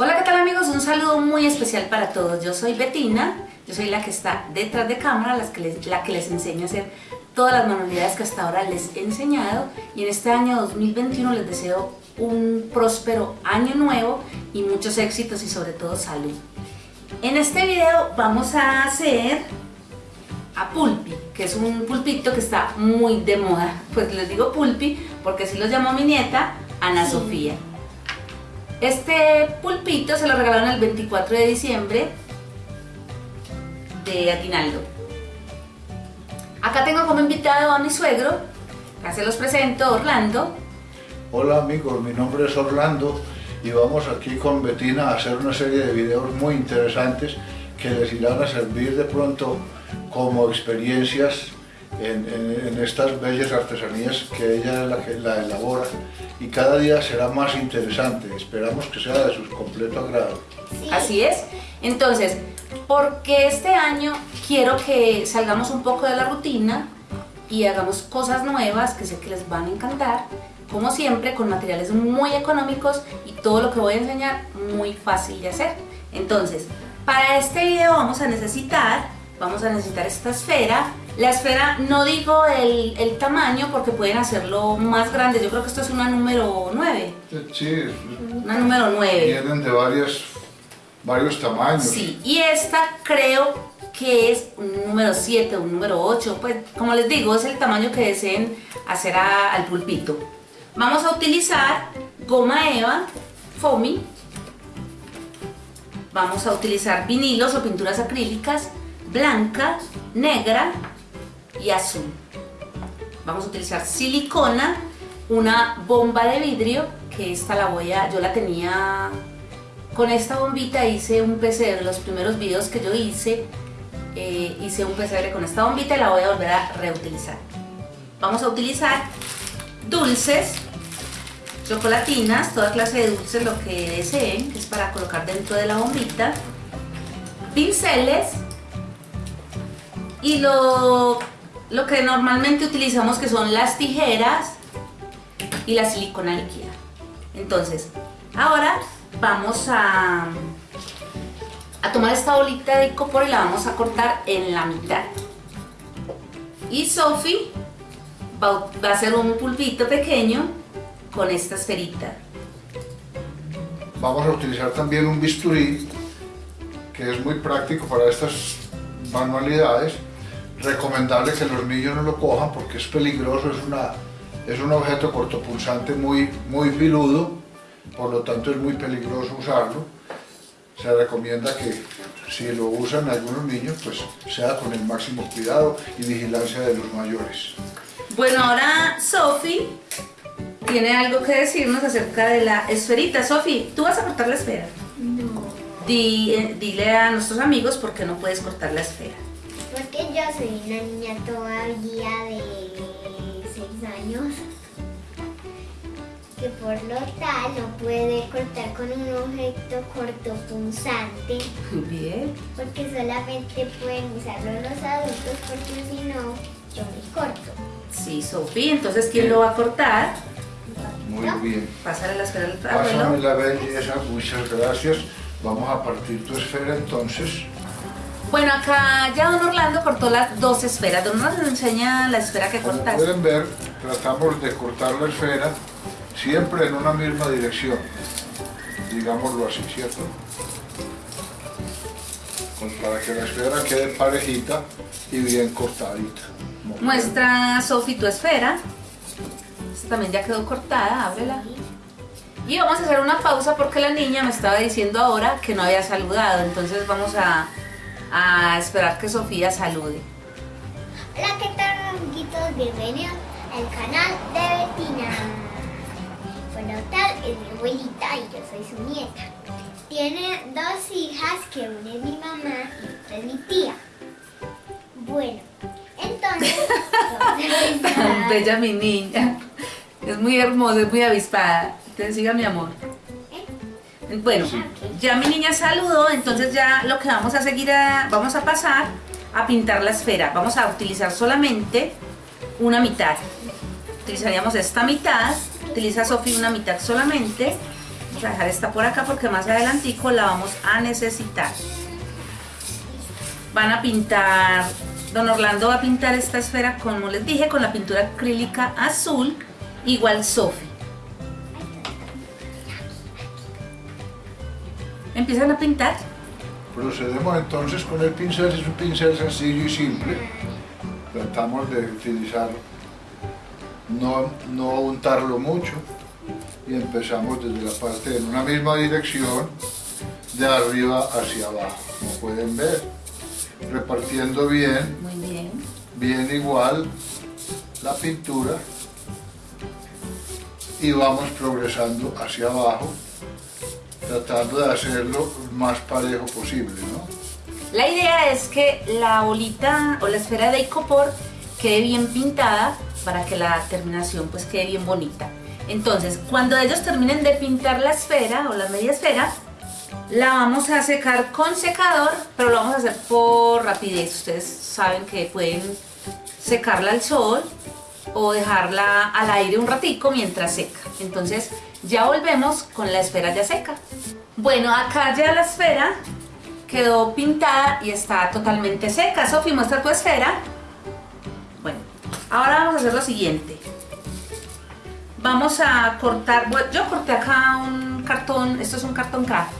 Hola, ¿qué tal amigos? Un saludo muy especial para todos. Yo soy Betina, yo soy la que está detrás de cámara, la que les, la que les enseño a hacer todas las manualidades que hasta ahora les he enseñado y en este año 2021 les deseo un próspero año nuevo y muchos éxitos y sobre todo salud. En este video vamos a hacer a pulpi, que es un pulpito que está muy de moda. Pues les digo pulpi porque así lo llamó mi nieta, Ana Sofía. Este pulpito se lo regalaron el 24 de diciembre de Aguinaldo. Acá tengo como invitado a mi suegro, acá se los presento, Orlando. Hola amigos, mi nombre es Orlando y vamos aquí con Betina a hacer una serie de videos muy interesantes que les irán a servir de pronto como experiencias en, estas bellas artesanías que ella la la elabora y cada día será más interesante. Esperamos que sea de su completo agrado. Así es. Entonces, porque este año quiero que salgamos un poco de la rutina y hagamos cosas nuevas que sé que les van a encantar, como siempre con materiales muy económicos y todo lo que voy a enseñar muy fácil de hacer. Entonces, para este video vamos a necesitar, vamos a necesitar esta esfera, la esfera, no digo el, el, tamaño porque pueden hacerlo más grande. Yo creo que esto es una número 9. Sí. Una número 9. Vienen de varios, varios tamaños. Sí, y esta creo que es un número 7, un número 8. Pues como les digo, es el tamaño que deseen hacer al pulpito. Vamos a utilizar goma eva, foamy. Vamos a utilizar vinilos o pinturas acrílicas blanca, negra y azul. Vamos a utilizar silicona, una bomba de vidrio, que esta la voy a, yo la tenía, con esta bombita hice un PCR, los primeros videos que yo hice, eh, hice un PCR con esta bombita y la voy a volver a reutilizar. Vamos a utilizar dulces, chocolatinas, toda clase de dulces, lo que deseen, que es para colocar dentro de la bombita, pinceles y lo lo que normalmente utilizamos que son las tijeras y la silicona líquida. Entonces, ahora vamos a, a tomar esta bolita de copor y la vamos a cortar en la mitad. Y Sophie va, va a hacer un pulpito pequeño con esta esferita. Vamos a utilizar también un bisturí que es muy práctico para estas manualidades recomendable que los niños no lo cojan porque es peligroso, es, una, es un objeto cortopulsante muy, muy filudo, por lo tanto es muy peligroso usarlo. Se recomienda que si lo usan algunos niños, pues sea con el máximo cuidado y vigilancia de los mayores. Bueno, ahora Sofi tiene algo que decirnos acerca de la esferita. Sofi, ¿tú vas a cortar la esfera? No. Eh, dile a nuestros amigos por qué no puedes cortar la esfera. Yo soy una niña todavía de 6 años que por lo tal no puede cortar con un objeto cortopunzante. Bien. Porque solamente pueden usarlo los adultos porque si no, yo me corto. Sí, Sofía, entonces ¿quién lo va a cortar? Muy bien. Pásale la esfera al Pásame la belleza, muchas gracias. Vamos a partir tu esfera entonces. Bueno, acá ya don Orlando cortó las dos esferas. Don Orlando nos enseña la esfera que cortaste. Como pueden ver, tratamos de cortar la esfera siempre en una misma dirección. Digámoslo así, ¿cierto? Pues para que la esfera quede parejita y bien cortadita. Muestra, Sofi, tu esfera. Esta también ya quedó cortada, ábrela. Y vamos a hacer una pausa porque la niña me estaba diciendo ahora que no había saludado. Entonces vamos a a esperar que Sofía salude. Hola, ¿qué tal, amiguitos? Bienvenidos al canal de Betina. Bueno, tal es mi abuelita y yo soy su nieta. Tiene dos hijas, que una es mi mamá y otra es mi tía. Bueno, entonces... Tan bella mi niña. Es muy hermosa, es muy avispada. Te siga mi amor. Bueno, ya mi niña saludó, entonces ya lo que vamos a seguir, vamos a pasar a pintar la esfera. Vamos a utilizar solamente una mitad. Utilizaríamos esta mitad, utiliza Sofía una mitad solamente. Vamos a dejar esta por acá porque más adelantico la vamos a necesitar. Van a pintar, don Orlando va a pintar esta esfera como les dije con la pintura acrílica azul, igual Sofi. Empiezan a pintar. Procedemos entonces con el pincel, es un pincel sencillo y simple. Tratamos de utilizar, no, no untarlo mucho y empezamos desde la parte en una misma dirección de arriba hacia abajo, como pueden ver, repartiendo bien, Muy bien. bien igual la pintura y vamos progresando hacia abajo tratando de hacerlo lo más parejo posible, ¿no? La idea es que la bolita o la esfera de icopor quede bien pintada para que la terminación pues quede bien bonita. Entonces, cuando ellos terminen de pintar la esfera o la media esfera, la vamos a secar con secador, pero lo vamos a hacer por rapidez. Ustedes saben que pueden secarla al sol o dejarla al aire un ratico mientras seca. Entonces, ya volvemos con la esfera ya seca. Bueno, acá ya la esfera quedó pintada y está totalmente seca. Sofi, muestra tu esfera. Bueno, ahora vamos a hacer lo siguiente. Vamos a cortar, bueno, yo corté acá un cartón, esto es un cartón craft,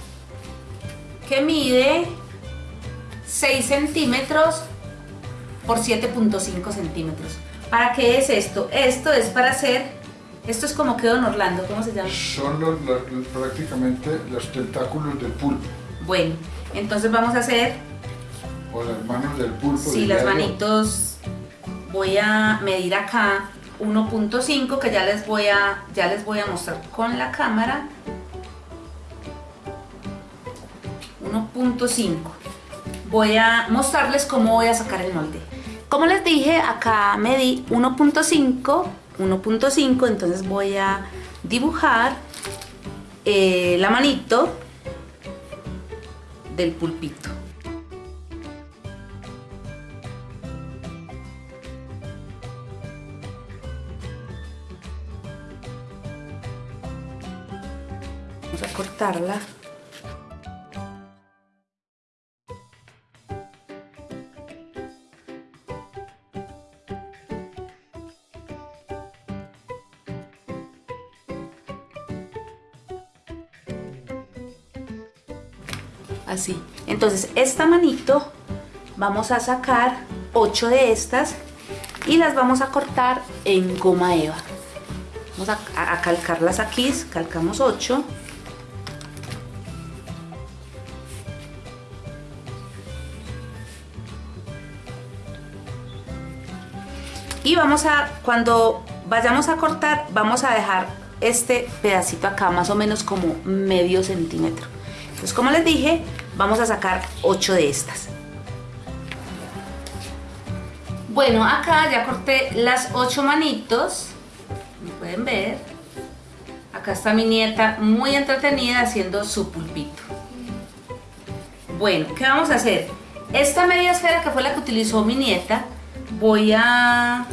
que mide 6 centímetros por 7.5 centímetros. ¿Para qué es esto? Esto es para hacer, esto es como quedó en Orlando, ¿cómo se llama? Son los- los- prácticamente los tentáculos del pulpo, Bueno, entonces vamos a hacer o las manos del pulpo. Sí, las manitos voy a medir acá 1.5 que ya les voy a ya les voy a mostrar con la cámara 1.5 voy a mostrarles cómo voy a sacar el molde como les dije acá medí 1.5 1.5 entonces voy a dibujar eh, la manito del pulpito Vamos a cortarla. Entonces, esta manito vamos a sacar 8 de estas y las vamos a cortar en goma eva. Vamos a, calcarlas aquí, calcamos 8. Y vamos a, cuando vayamos a cortar, vamos a dejar este pedacito acá, más o menos como medio centímetro. Entonces, como les dije, vamos a sacar 8 de estas. Bueno, acá ya corté las 8 manitos, como pueden ver. Acá está mi nieta muy entretenida haciendo su pulpito. Bueno, ¿qué vamos a hacer? Esta media esfera que fue la que utilizó mi nieta, voy a...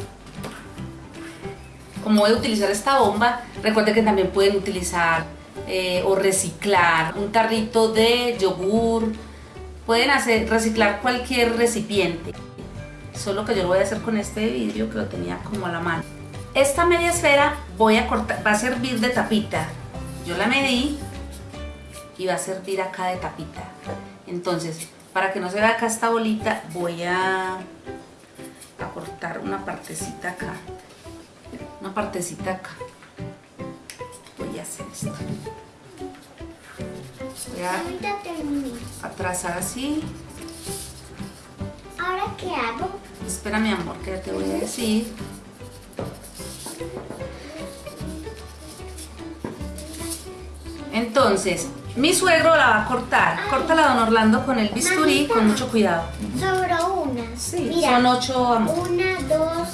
Como voy a utilizar esta bomba, recuerden que también pueden utilizar eh, o reciclar un tarrito de yogur. Pueden hacer, reciclar cualquier recipiente. Solo que yo lo voy a hacer con este vidrio que lo tenía como a la mano. Esta media esfera voy a cortar, va a servir de tapita. Yo la medí y va a servir acá de tapita. Entonces, para que no se vea acá esta bolita, voy a, a cortar una partecita acá. Una partecita acá. Voy a hacer esto. Voy a, Ahorita terminé. a trazar así. ¿Ahora qué hago? Espera mi amor, que ya te voy a decir. Entonces, mi suegro la va a cortar. Córtala, don Orlando, con el bisturí, Mamita. con mucho cuidado. Sobró una. Sí, Mira, son ocho, amor. Una, dos.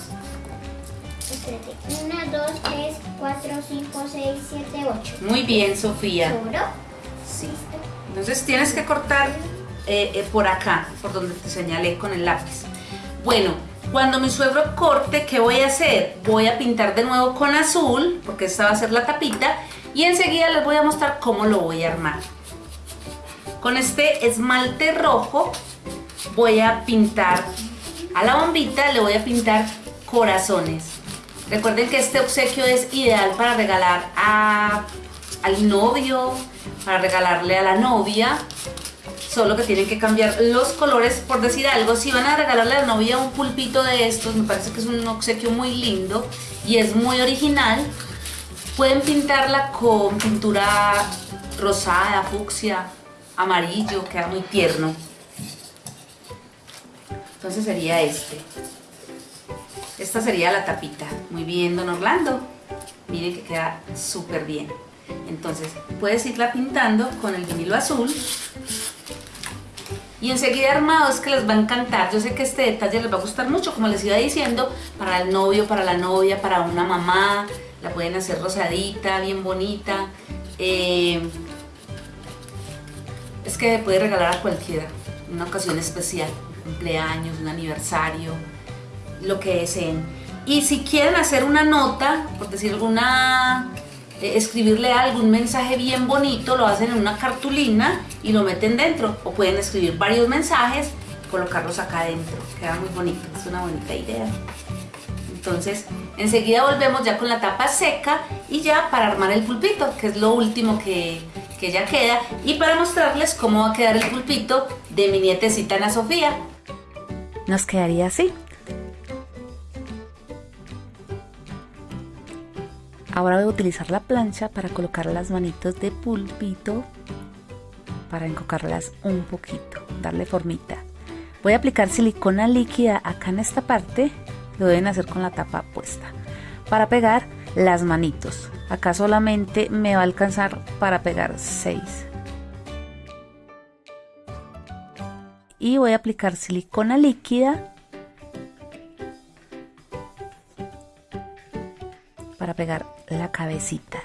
4, 5, 6, 7, 8. Muy bien, Sofía. ¿Sobró? Sí. Entonces tienes que cortar eh, eh, por acá, por donde te señalé con el lápiz. Bueno, cuando mi suegro corte, ¿qué voy a hacer? Voy a pintar de nuevo con azul, porque esta va a ser la tapita, y enseguida les voy a mostrar cómo lo voy a armar. Con este esmalte rojo voy a pintar, a la bombita le voy a pintar corazones. Recuerden que este obsequio es ideal para regalar a, al novio, para regalarle a la novia. Solo que tienen que cambiar los colores, por decir algo. Si van a regalarle a la novia un pulpito de estos, me parece que es un obsequio muy lindo y es muy original. Pueden pintarla con pintura rosada, fucsia, amarillo, queda muy tierno. Entonces sería este. Esta sería la tapita. Muy bien, don Orlando. Miren que queda súper bien. Entonces, puedes irla pintando con el vinilo azul. Y enseguida armados que les va a encantar. Yo sé que este detalle les va a gustar mucho, como les iba diciendo, para el novio, para la novia, para una mamá. La pueden hacer rosadita, bien bonita. Eh, es que puede regalar a cualquiera, una ocasión especial, un cumpleaños, un aniversario, lo que deseen. Y si quieren hacer una nota, por decir alguna, eh, escribirle algún mensaje bien bonito, lo hacen en una cartulina y lo meten dentro. O pueden escribir varios mensajes y colocarlos acá adentro. Queda muy bonito, es una bonita idea. Entonces, enseguida volvemos ya con la tapa seca y ya para armar el pulpito, que es lo último que, que ya queda. Y para mostrarles cómo va a quedar el pulpito de mi nietecita Ana Sofía. Nos quedaría así. Ahora voy a utilizar la plancha para colocar las manitos de pulpito para encocarlas un poquito, darle formita. Voy a aplicar silicona líquida acá en esta parte, lo deben hacer con la tapa puesta, para pegar las manitos. Acá solamente me va a alcanzar para pegar 6. Y voy a aplicar silicona líquida para pegar la cabecita.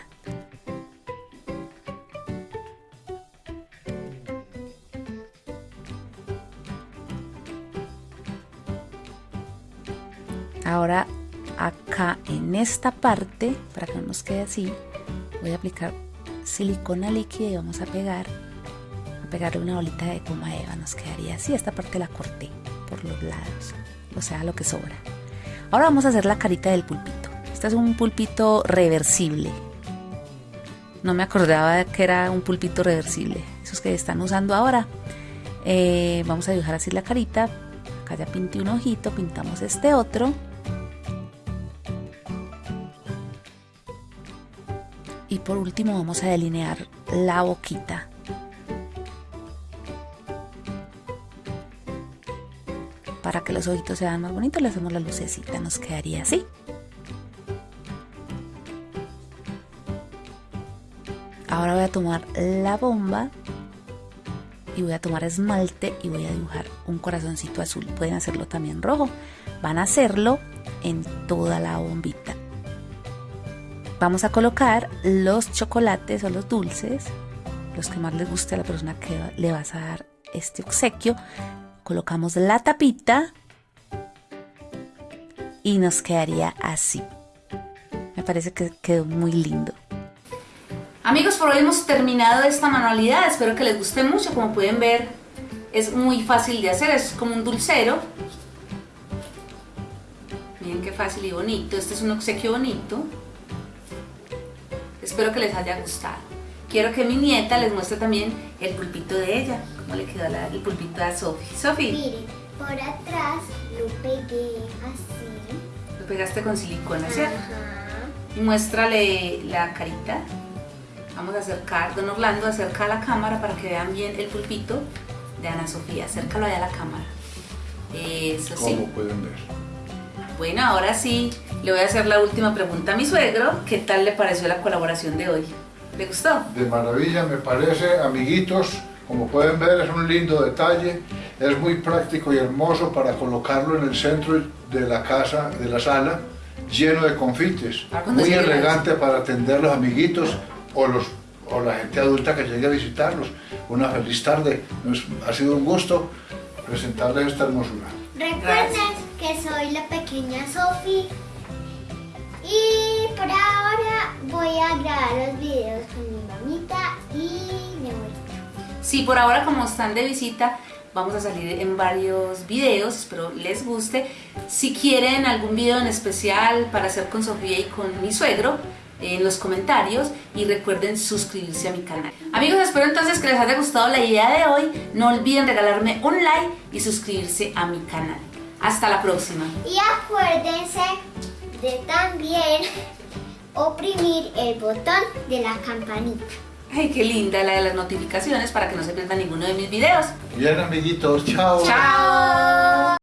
Ahora acá en esta parte, para que no nos quede así, voy a aplicar silicona líquida y vamos a pegar, a pegarle una bolita de goma eva, nos quedaría así, esta parte la corté por los lados, o sea lo que sobra. Ahora vamos a hacer la carita del pulpito. Es un pulpito reversible. No me acordaba que era un pulpito reversible. Esos que están usando ahora. Eh, vamos a dibujar así la carita. Acá ya pinté un ojito, pintamos este otro. Y por último vamos a delinear la boquita. Para que los ojitos sean más bonitos le hacemos la lucecita, nos quedaría así. Ahora voy a tomar la bomba y voy a tomar esmalte y voy a dibujar un corazoncito azul. Pueden hacerlo también rojo. Van a hacerlo en toda la bombita vamos a colocar los chocolates o los dulces, los que más les guste a la persona que le vas a dar este obsequio. Colocamos la tapita y nos quedaría así. Me parece que quedó muy lindo. Amigos, por hoy hemos terminado esta manualidad. Espero que les guste mucho. Como pueden ver, es muy fácil de hacer. Es como un dulcero. Miren qué fácil y bonito. Este es un obsequio bonito. Espero que les haya gustado. Quiero que mi nieta les muestre también el pulpito de ella, cómo le quedó el pulpito a Sofi. Sofi. Miren, por atrás lo pegué así. Lo pegaste con silicona, ¿cierto? Y muéstrale la carita. Vamos a acercar, don Orlando, acerca a la cámara para que vean bien el pulpito de Ana Sofía. Acércalo allá a la cámara. Eso sí. Como pueden ver. Bueno, ahora sí, le voy a hacer la última pregunta a mi suegro. ¿Qué tal le pareció la colaboración de hoy? ¿Le gustó? De maravilla, me parece, amiguitos. Como pueden ver, es un lindo detalle. Es muy práctico y hermoso para colocarlo en el centro de la casa, de la sala, lleno de confites. Ah, Muy elegante para atender los amiguitos o, los, o la gente adulta que llegue a visitarlos. Una feliz tarde. Nos- ha sido un gusto presentarles esta hermosura. Recuerden Gracias. que soy la pequeña Sofi Y por ahora voy a grabar los videos con mi mamita y mi abuelita. Sí, por ahora como están de visita, vamos a salir en varios videos, espero les guste. Si quieren algún video en especial para hacer con Sofía y con mi suegro, en los comentarios y recuerden suscribirse a mi canal. Amigos, espero entonces que les haya gustado la idea de hoy. No olviden regalarme un like y suscribirse a mi canal. Hasta la próxima. Y acuérdense de también oprimir el botón de la campanita. Ay, qué linda la de las notificaciones para que no se pierdan ninguno de mis videos. Bien, amiguitos, chao. ¡Chao!